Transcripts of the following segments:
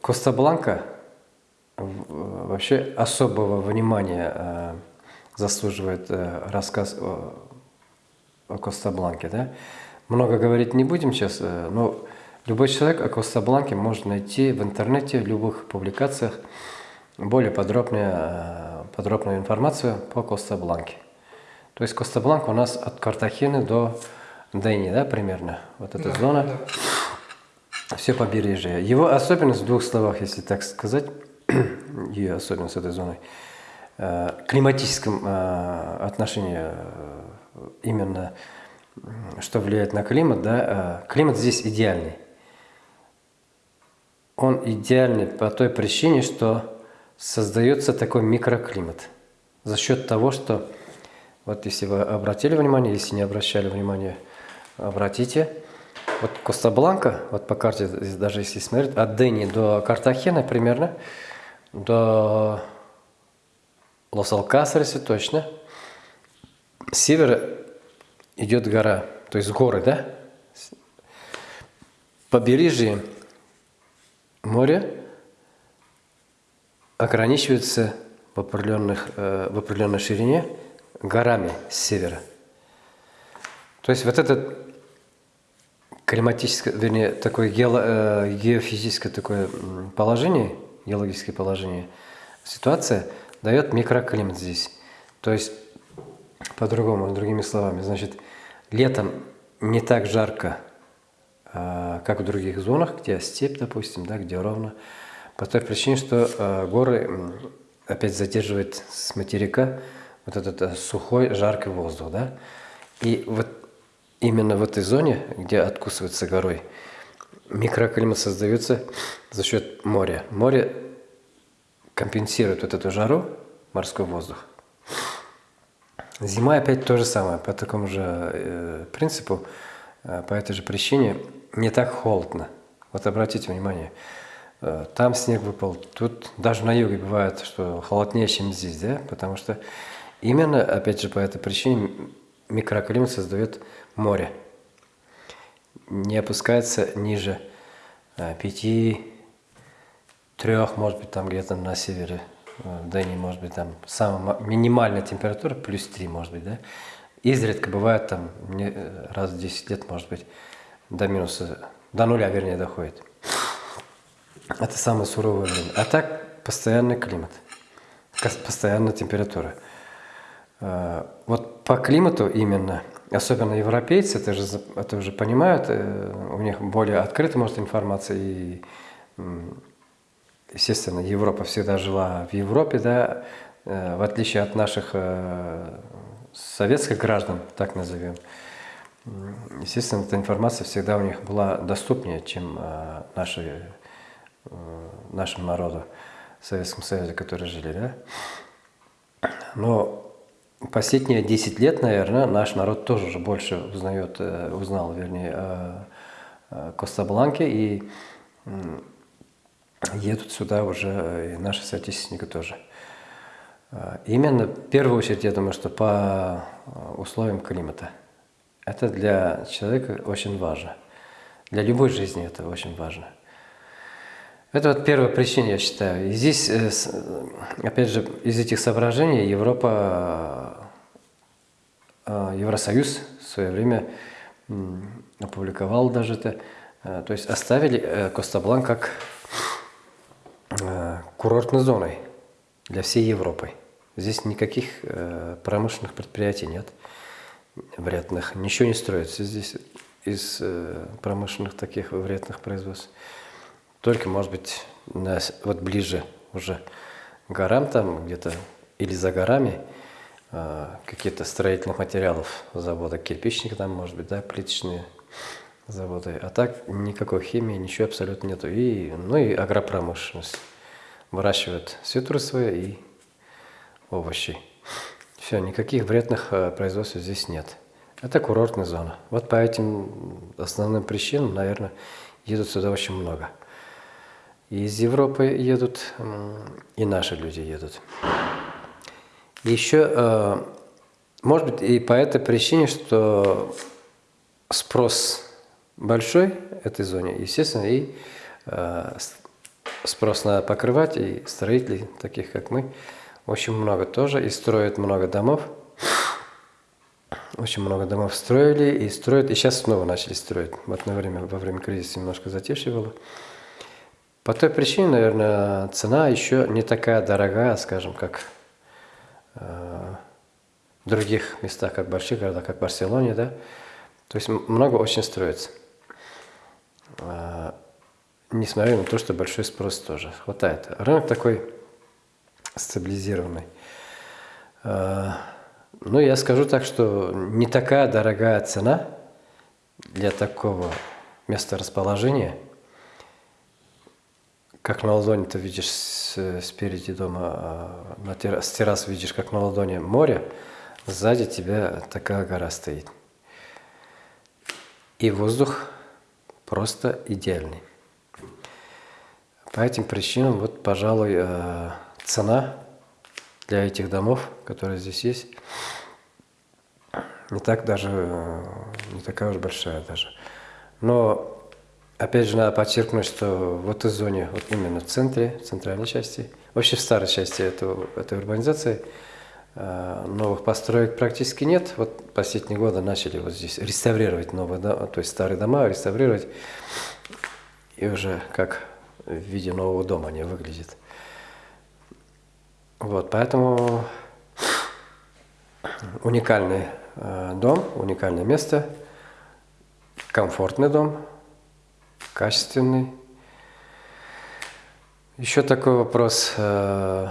Коста-Бланка вообще особого внимания э, заслуживает э, рассказ о, о Коста-Бланке. Да? Много говорить не будем сейчас, э, но любой человек о Коста-Бланке может найти в интернете, в любых публикациях более подробную, подробную информацию по Коста-Бланке. То есть Коста-Бланка у нас от Картахены до Дени, да, примерно? Вот эта Да, зона. да. Все побережье. Его особенность в двух словах, если так сказать, ее особенность этой зоны, э, климатическом э, отношении, э, именно что влияет на климат, да, климат здесь идеальный. Он идеальный по той причине, что создается такой микроклимат. За счет того, что, вот если вы обратили внимание, если не обращали внимания, обратите, вот Коста-Бланка, вот по карте, здесь даже если смотреть, от Дени до Картахена примерно, до Лос-Алкасареса точно, с севера идет гора, то есть горы, да? Побережье моря ограничивается в, определенных, э, в определенной ширине горами с севера. То есть вот это климатическое, вернее, такое геоло- э, геофизическое такое положение, геологическое положение, ситуация дает микроклимат здесь. То есть, по-другому, другими словами, значит, летом не так жарко, а, как в других зонах, где степь, допустим, да, где ровно, по той причине, что э, горы опять задерживают с материка вот этот э, сухой, жаркий воздух, да, и вот именно в этой зоне, где откусывается горой, микроклимат создается за счет моря. Море компенсирует вот эту жару, морской воздух. Зима опять то же самое, по такому же э, принципу, э, по этой же причине не так холодно. Вот обратите внимание, э, там снег выпал, тут даже на юге бывает, что холоднее, чем здесь, да, потому что именно, опять же, по этой причине микроклимат создает море. Не опускается ниже э, пяти, трех, может быть, там где-то на севере, в Дэнии, может быть, там самая ма- минимальная температура плюс 3, может быть, да. Изредка бывает там э, раз в 10 лет, может быть, до минуса, до нуля, вернее, доходит. Это самое суровое время. А так постоянный климат, постоянная температура. Э, Вот по климату именно, особенно европейцы, это же, это уже понимают, э, у них более открыта может информация и естественно, Европа всегда жила в Европе, да, э, в отличие от наших э, советских граждан, так назовем. Естественно, эта информация всегда у них была доступнее, чем наши, нашему народу в Советском Союзе, которые жили, да. Но последние 10 лет, наверное, наш народ тоже уже больше узнает, э, узнал, вернее, Коста-Бланке и едут сюда уже э, и наши соотечественники тоже. Э, Именно в первую очередь, я думаю, что по условиям климата. Это для человека очень важно. Для любой жизни это очень важно. Это вот первая причина, я считаю. И здесь, опять же, из этих соображений Европа, Евросоюз в свое время опубликовал даже это, э, то есть оставили э, Коста-Бланк как э, курортной зоной для всей Европы. Здесь никаких э, промышленных предприятий нет, вредных, ничего не строится здесь из промышленных таких вредных производств. Только, может быть, на вот ближе уже горам там где-то или за горами э, какие-то строительных материалов завода, кирпичник там, может быть, да, плиточные заводы. А так никакой химии, ничего абсолютно нету. И, ну и агропромышленность. Выращивают цитрусовые и овощи. Все, никаких вредных э, производств здесь нет. Это курортная зона. Вот по этим основным причинам, наверное, едут сюда очень много. И из Европы едут, и наши люди едут. Еще, э, может быть, и по этой причине, что спрос большой этой зоне, естественно, и э, спрос надо покрывать, и строителей, таких как мы, очень много тоже, и строят много домов. Очень много домов строили и строят, и сейчас снова начали строить. Вот на время, во время кризиса немножко затишье. По той причине, наверное, цена еще не такая дорогая, скажем, как в других местах, как больших городах, как в Барселоне, да. То есть много очень строится. Э, несмотря на то, что большой спрос тоже хватает. Рынок такой стабилизированный. Э, ну, я скажу так, что не такая дорогая цена для такого места расположения – как на ладони ты видишь спереди дома, а, на террас, с террасы видишь, как на ладони море, сзади тебя такая гора стоит. И воздух просто идеальный. По этим причинам, вот, пожалуй, э, цена для этих домов, которые здесь есть, не так даже, э, не такая уж большая даже. Но Опять же, надо подчеркнуть, что в этой зоне, вот именно в центре, в центральной части, вообще в старой части этого, этой урбанизации, э, новых построек практически нет. Вот последние годы начали вот здесь реставрировать новые дома, то есть старые дома реставрировать, и уже как в виде нового дома они выглядят. Вот, поэтому уникальный э, дом, уникальное место, комфортный дом – качественный. Еще такой вопрос. Э,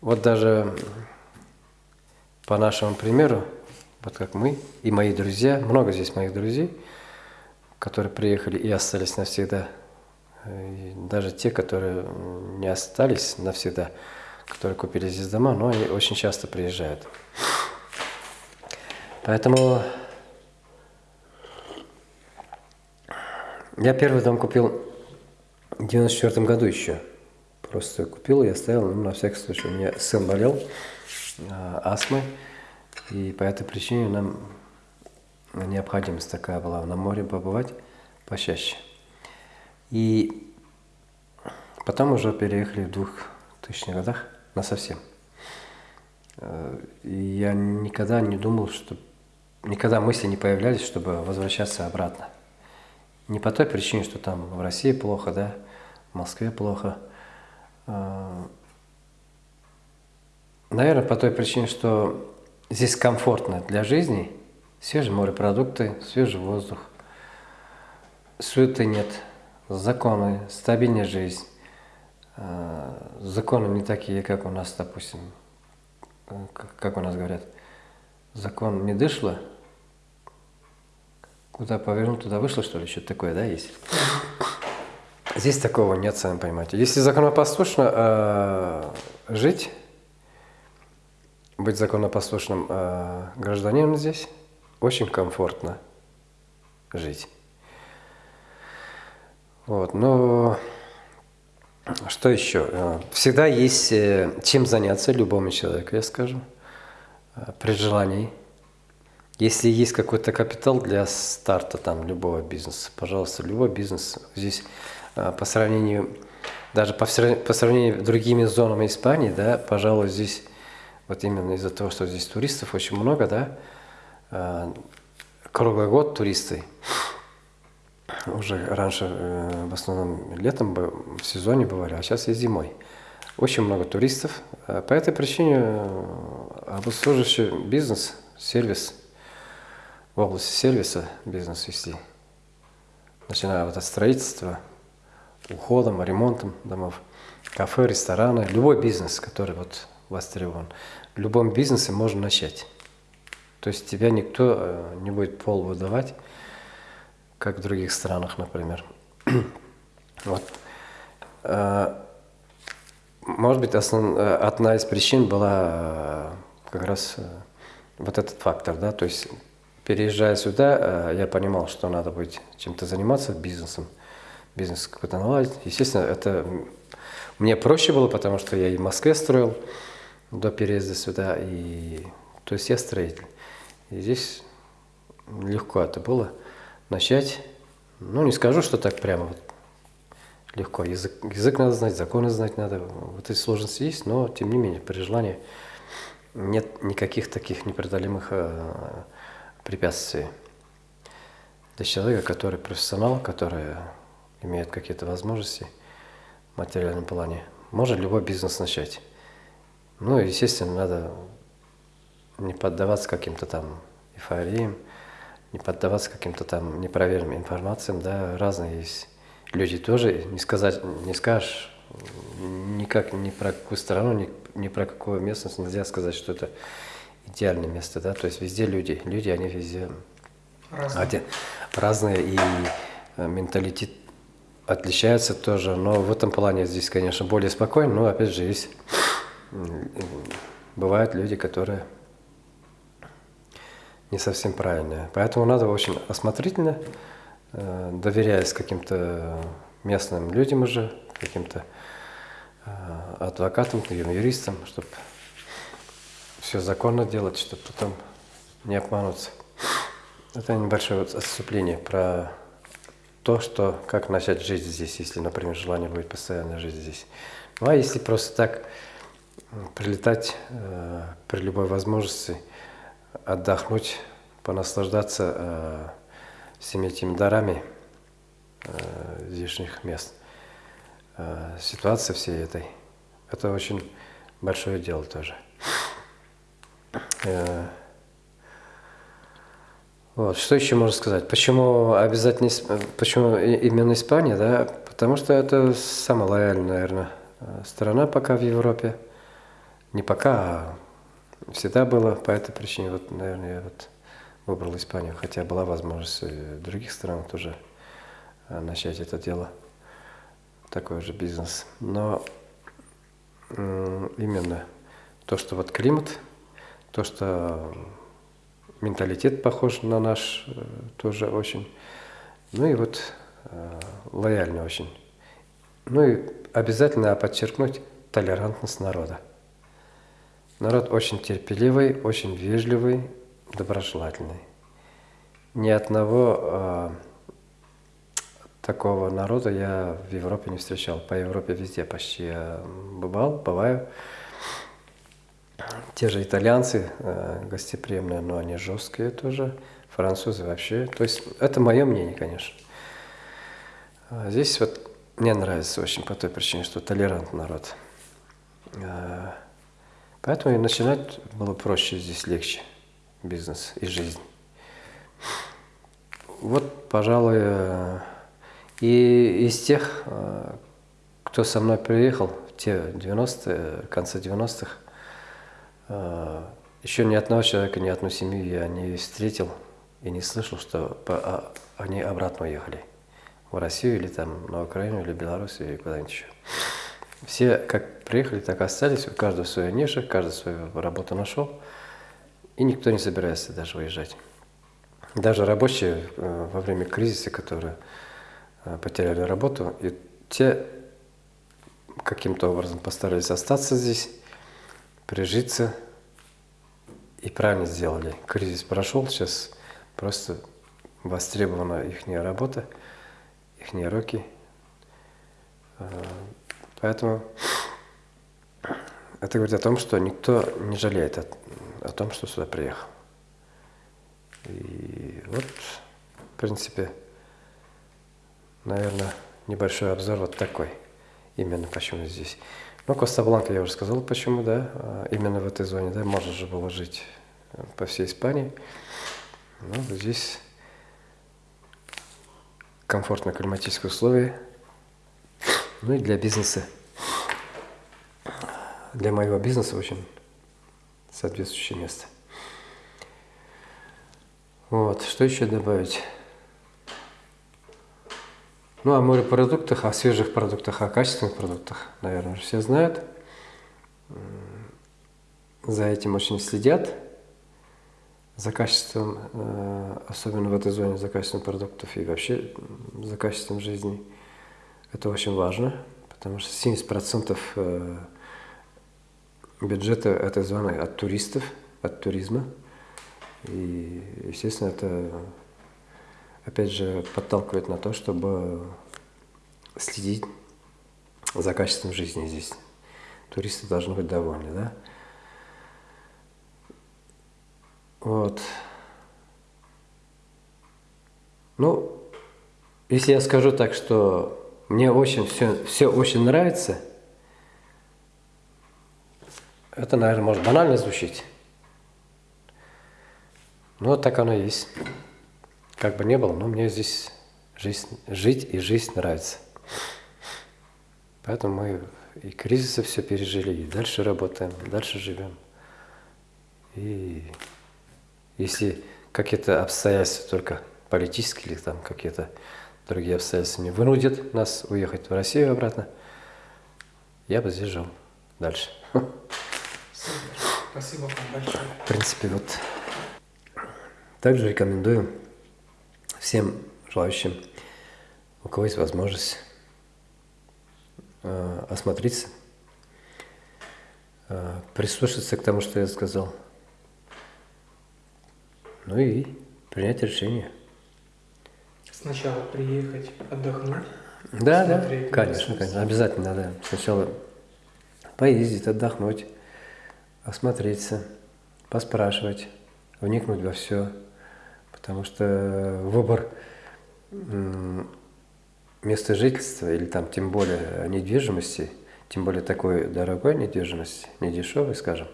вот даже по нашему примеру, вот как мы и мои друзья, много здесь моих друзей, которые приехали и остались навсегда, и даже те, которые не остались навсегда, которые купили здесь дома, но они очень часто приезжают. Поэтому Я первый дом купил в 94 году еще. Просто купил и оставил, ну, на всякий случай. У меня сын болел э, астмой, и по этой причине нам необходимость такая была на море побывать почаще. И потом уже переехали в 2000 годах на совсем. Э, я никогда не думал, что... Никогда мысли не появлялись, чтобы возвращаться обратно. Не по той причине, что там в России плохо, да, в Москве плохо. А, наверное, по той причине, что здесь комфортно для жизни, свежие морепродукты, свежий воздух, суеты нет, законы, стабильная жизнь. А, законы не такие, как у нас, допустим, как у нас говорят, закон не дышло, Куда повернул, туда вышло, что ли? Что-то такое, да, есть? Здесь такого нет, сами понимаете. Если законопослушно э, жить, быть законопослушным э, гражданином здесь, очень комфортно жить. Вот, но что еще? Э, всегда есть э, чем заняться любому человеку, я скажу, э, при желании. Если есть какой-то капитал для старта там любого бизнеса, пожалуйста, любой бизнес здесь а, по сравнению, даже по, сравнению с другими зонами Испании, да, пожалуй, здесь вот именно из-за того, что здесь туристов очень много, да, а, круглый год туристы. Уже раньше э, в основном летом в сезоне бывали, а сейчас и зимой. Очень много туристов. А по этой причине э, обслуживающий бизнес, сервис – в области сервиса бизнес вести, начиная вот от строительства, уходом, ремонтом домов, кафе, рестораны, любой бизнес, который вот востребован. В любом бизнесе можно начать. То есть тебя никто э, не будет пол выдавать, как в других странах, например. вот. Э, может быть, основ... Э, одна из причин была как раз вот этот фактор, да, то есть Переезжая сюда, э, я понимал, что надо быть чем-то заниматься, бизнесом, бизнес какой-то наладить. Естественно, это мне проще было, потому что я и в Москве строил до переезда сюда, и то есть я строитель. И здесь легко это было начать. Ну, не скажу, что так прямо вот легко. Язык, язык надо знать, законы знать надо. Вот эти сложности есть, но тем не менее при желании нет никаких таких непреодолимых э, препятствий. Для человека, который профессионал, который имеет какие-то возможности в материальном плане, может любой бизнес начать. Ну, естественно, надо не поддаваться каким-то там эйфориям, не поддаваться каким-то там непроверенным информациям, да, разные есть люди тоже, не сказать, не скажешь никак ни про какую страну, ни, ни про какую местность нельзя сказать, что это идеальное место, да, то есть везде люди, люди, они везде Разные. Один, разные и э, менталитет отличается тоже, но в этом плане здесь, конечно, более спокойно, но опять же есть, бывают люди, которые не совсем правильные. Поэтому надо очень осмотрительно, э, доверяясь каким-то местным людям уже, каким-то э, адвокатам, юристам, чтобы все законно делать, чтобы потом не обмануться. Это небольшое отступление про то, что как начать жить здесь, если, например, желание будет постоянно жить здесь. Ну а если просто так прилетать э, при любой возможности, отдохнуть, понаслаждаться э, всеми этими дарами э, здешних мест, э, ситуации всей этой, это очень большое дело тоже. Э, вот. Что еще можно сказать? Почему обязательно, почему именно Испания, да? Потому что это самая лояльная, наверное, э, страна пока в Европе. Не пока, а всегда было по этой причине. Вот, наверное, я вот выбрал Испанию, хотя была возможность в других странах тоже э, начать это дело, такой же бизнес. Но именно то, что вот климат, то, что менталитет похож на наш, э, тоже очень. Ну и вот э, лояльный очень. Ну и обязательно подчеркнуть толерантность народа. Народ очень терпеливый, очень вежливый, доброжелательный. Ни одного э, такого народа я в Европе не встречал. По Европе везде почти я бывал, бываю. Те же итальянцы э, гостеприимные, но они жесткие тоже. Французы вообще. То есть это мое мнение, конечно. А Здесь вот мне нравится очень по той причине, что толерантный народ. Э, Поэтому и начинать было проще здесь легче бизнес и жизнь. Вот, пожалуй, э, и из тех, кто со мной приехал те 90-е, конце 90-х, э, еще ни одного человека, ни одну семью я не встретил и не слышал, что по- а- они обратно уехали в Россию или там на Украину, или Беларусь, или куда-нибудь еще. Все как приехали, так остались, у каждого своя ниша, каждый свою работу нашел, и никто не собирается даже уезжать. Даже рабочие э, во время кризиса, которые э, потеряли работу, и те каким-то образом постарались остаться здесь, прижиться, и правильно сделали. Кризис прошел, сейчас просто востребована их работа, их руки. Э, Поэтому это говорит о том, что никто не жалеет о, о том, что сюда приехал. И вот, в принципе, наверное, небольшой обзор вот такой. Именно почему здесь. Ну, Коста-Бланка я уже сказал, почему, да, а, именно в этой зоне, да, можно же было жить э, по всей Испании. Вот здесь комфортные климатические условия. Ну и для бизнеса, для моего бизнеса очень соответствующее место. Вот, что еще добавить? Ну, о морепродуктах, о свежих продуктах, о качественных продуктах, наверное, все знают. За этим очень следят, за качеством, э, особенно в этой зоне, за качеством продуктов и вообще за качеством жизни. Это очень важно, потому что 70% э, бюджета этой зоны от туристов, от туризма. И, естественно, это опять же подталкивает на то, чтобы следить за качеством жизни здесь. Туристы должны быть довольны, да? Вот. Ну, если я скажу так, что мне очень все, все очень нравится, это, наверное, может банально звучить. Но вот так оно и есть. Как бы не было, но мне здесь жизнь, жить и жизнь нравится. Поэтому мы и кризисы все пережили, и дальше работаем, дальше живем. И если какие-то обстоятельства только политические или там какие-то другие обстоятельства не вынудят нас уехать в Россию обратно, я бы здесь жил дальше. Спасибо вам большое. В принципе, вот также рекомендую всем желающим, у кого есть возможность, э, осмотреться, э, прислушаться к тому, что я сказал, ну и принять решение. Сначала приехать, отдохнуть. Да, да, конечно, конечно, обязательно надо сначала поездить, отдохнуть, осмотреться, поспрашивать, вникнуть во все, потому что выбор м, места жительства или там тем более недвижимости, тем более такой дорогой недвижимости, не дешевой, скажем,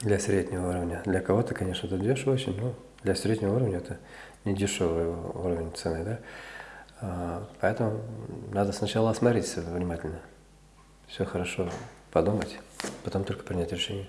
для среднего уровня. Для кого-то, конечно, это дешево очень, но для среднего уровня это не дешевый уровень цены, да. А, Поэтому надо сначала осмотреться внимательно, все хорошо подумать, потом только принять решение.